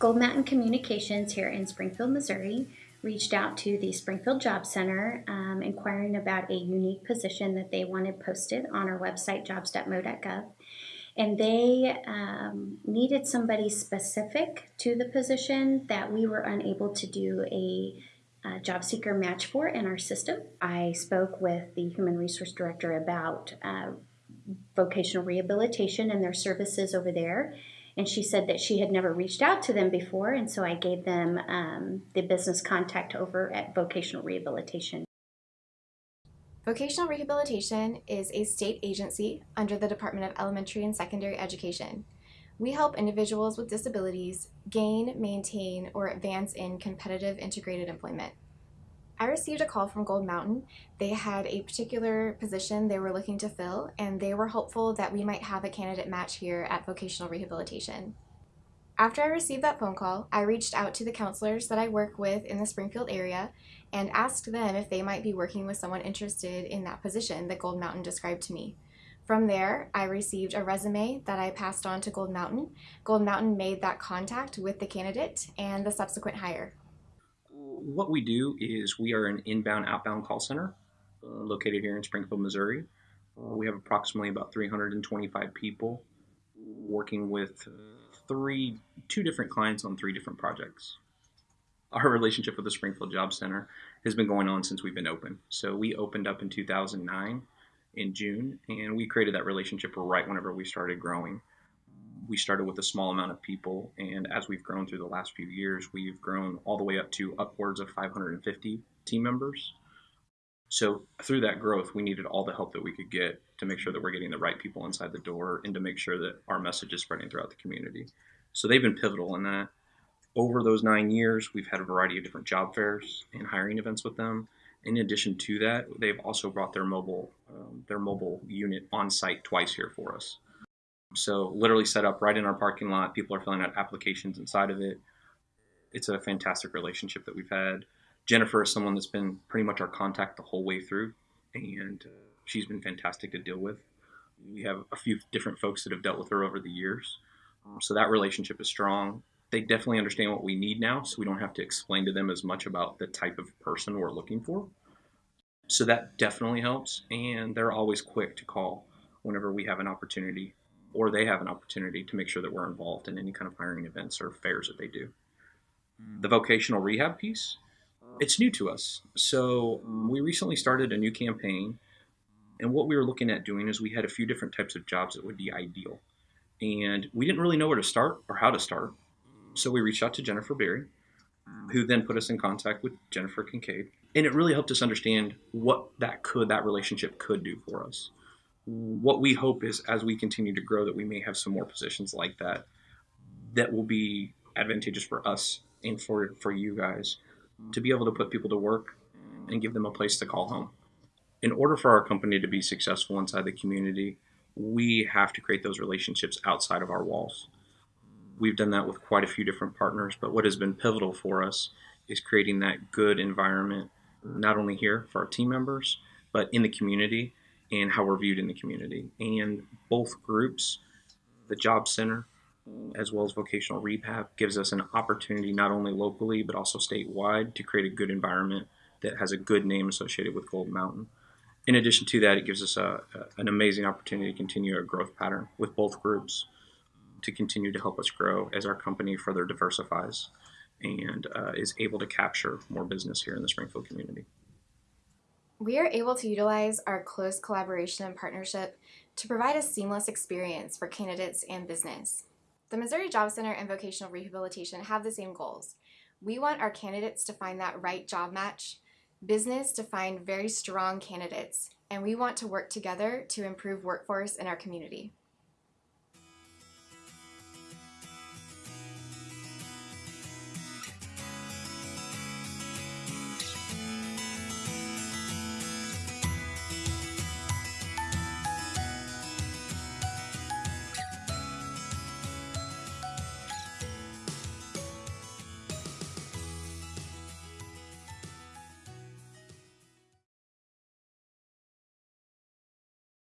Gold Mountain Communications here in Springfield, Missouri reached out to the Springfield Job Center um, inquiring about a unique position that they wanted posted on our website, jobs.mo.gov. And they um, needed somebody specific to the position that we were unable to do a, job seeker match for in our system. I spoke with the Human Resource Director about uh, vocational rehabilitation and their services over there and she said that she had never reached out to them before, and so I gave them um, the business contact over at Vocational Rehabilitation. Vocational Rehabilitation is a state agency under the Department of Elementary and Secondary Education. We help individuals with disabilities gain, maintain, or advance in competitive integrated employment. I received a call from Gold Mountain. They had a particular position they were looking to fill, and they were hopeful that we might have a candidate match here at Vocational Rehabilitation. After I received that phone call, I reached out to the counselors that I work with in the Springfield area and asked them if they might be working with someone interested in that position that Gold Mountain described to me. From there, I received a resume that I passed on to Gold Mountain. Gold Mountain made that contact with the candidate and the subsequent hire what we do is we are an inbound outbound call center uh, located here in Springfield, Missouri. Uh, we have approximately about 325 people working with uh, three, two different clients on three different projects. Our relationship with the Springfield Job Center has been going on since we've been open. So we opened up in 2009 in June, and we created that relationship right whenever we started growing we started with a small amount of people, and as we've grown through the last few years, we've grown all the way up to upwards of 550 team members. So through that growth, we needed all the help that we could get to make sure that we're getting the right people inside the door and to make sure that our message is spreading throughout the community. So they've been pivotal in that. Over those nine years, we've had a variety of different job fairs and hiring events with them. In addition to that, they've also brought their mobile um, their mobile unit on site twice here for us. So literally set up right in our parking lot. People are filling out applications inside of it. It's a fantastic relationship that we've had. Jennifer is someone that's been pretty much our contact the whole way through, and uh, she's been fantastic to deal with. We have a few different folks that have dealt with her over the years, um, so that relationship is strong. They definitely understand what we need now, so we don't have to explain to them as much about the type of person we're looking for. So that definitely helps, and they're always quick to call whenever we have an opportunity or they have an opportunity to make sure that we're involved in any kind of hiring events or fairs that they do. The mm. vocational rehab piece, it's new to us. So mm. we recently started a new campaign, and what we were looking at doing is we had a few different types of jobs that would be ideal. And we didn't really know where to start or how to start. So we reached out to Jennifer Berry, mm. who then put us in contact with Jennifer Kincaid. And it really helped us understand what that could, that relationship could do for us what we hope is as we continue to grow that we may have some more positions like that that will be advantageous for us and for for you guys to be able to put people to work and give them a place to call home. In order for our company to be successful inside the community, we have to create those relationships outside of our walls. We've done that with quite a few different partners, but what has been pivotal for us is creating that good environment, not only here for our team members, but in the community and how we're viewed in the community. And both groups, the Job Center as well as vocational rehab, gives us an opportunity not only locally but also statewide to create a good environment that has a good name associated with Gold Mountain. In addition to that, it gives us a, a, an amazing opportunity to continue a growth pattern with both groups to continue to help us grow as our company further diversifies and uh, is able to capture more business here in the Springfield community. We are able to utilize our close collaboration and partnership to provide a seamless experience for candidates and business. The Missouri Job Center and Vocational Rehabilitation have the same goals. We want our candidates to find that right job match, business to find very strong candidates, and we want to work together to improve workforce in our community.